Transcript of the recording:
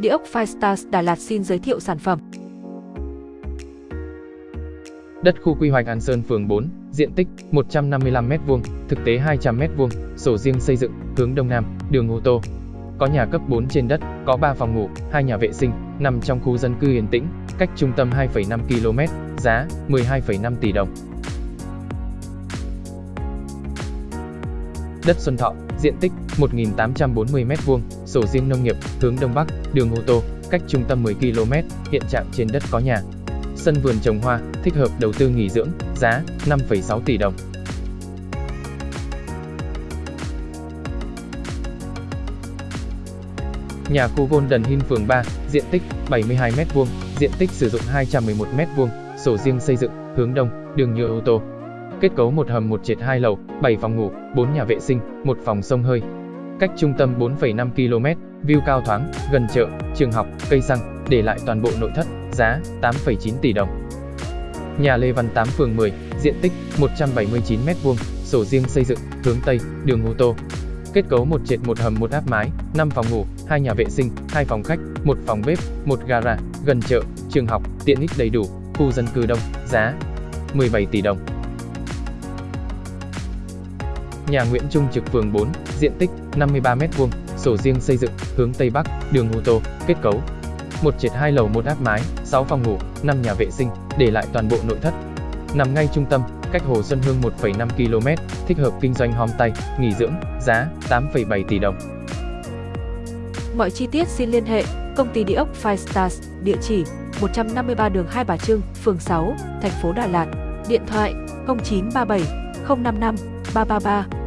Địa ốc Firestars Đà Lạt xin giới thiệu sản phẩm. Đất khu quy hoạch An Sơn phường 4, diện tích 155m2, thực tế 200m2, sổ riêng xây dựng, hướng đông nam, đường ô tô. Có nhà cấp 4 trên đất, có 3 phòng ngủ, 2 nhà vệ sinh, nằm trong khu dân cư yên tĩnh, cách trung tâm 2,5 km, giá 12,5 tỷ đồng. Đất Xuân Thọ, diện tích 1.840m2, sổ riêng nông nghiệp, hướng đông bắc, đường ô tô, cách trung tâm 10 km, hiện trạng trên đất có nhà. Sân vườn trồng hoa, thích hợp đầu tư nghỉ dưỡng, giá 5,6 tỷ đồng. Nhà khu Golden Hill phường 3, diện tích 72m2, diện tích sử dụng 211m2, sổ riêng xây dựng, hướng đông, đường nhựa ô tô. Kết cấu một hầm một trệt hai lầu, 7 phòng ngủ, 4 nhà vệ sinh, một phòng sông hơi. Cách trung tâm 4,5 km, view cao thoáng, gần chợ, trường học, cây xăng, để lại toàn bộ nội thất, giá 8,9 tỷ đồng. Nhà Lê Văn 8 phường 10, diện tích 179m2, sổ riêng xây dựng, hướng Tây, đường ô tô. Kết cấu một trệt một hầm một áp mái, 5 phòng ngủ, 2 nhà vệ sinh, 2 phòng khách, 1 phòng bếp, 1 gara, gần chợ, trường học, tiện ích đầy đủ, khu dân cư đông, giá 17 tỷ đồng. Nhà Nguyễn Trung Trực phường 4, diện tích 53m2, sổ riêng xây dựng, hướng Tây Bắc, đường ô tô, kết cấu. Một trệt hai lầu một áp mái, 6 phòng ngủ, 5 nhà vệ sinh, để lại toàn bộ nội thất. Nằm ngay trung tâm, cách Hồ Xuân Hương 1,5 km, thích hợp kinh doanh homestay, nghỉ dưỡng, giá 8,7 tỷ đồng. Mọi chi tiết xin liên hệ công ty địa ốc Five Stars, địa chỉ 153 đường Hai Bà Trưng, phường 6, thành phố Đà Lạt, điện thoại 0937 055 333